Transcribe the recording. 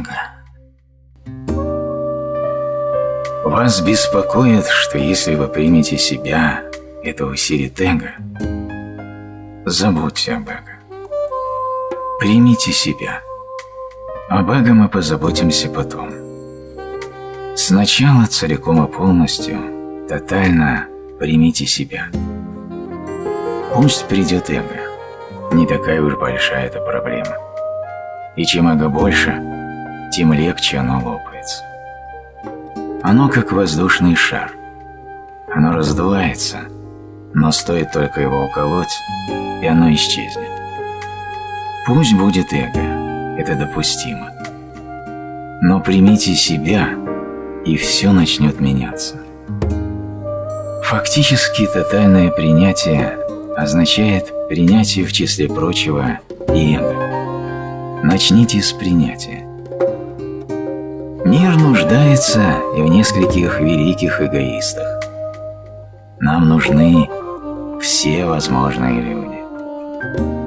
Сантьяго. Вас беспокоит, что если вы примете себя, этого Сиритега, забудьте об эго. Примите себя. Об эго мы позаботимся потом. Сначала целиком и полностью, тотально примите себя. Пусть придет эго. Не такая уж большая эта проблема. И чем эго больше – тем легче оно лопается. Оно как воздушный шар. Оно раздувается, но стоит только его уколоть, и оно исчезнет. Пусть будет эго, это допустимо. Но примите себя, и все начнет меняться. Фактически тотальное принятие означает принятие в числе прочего и эго. Начните с принятия. Нуждается и в нескольких великих эгоистах. Нам нужны все возможные люди.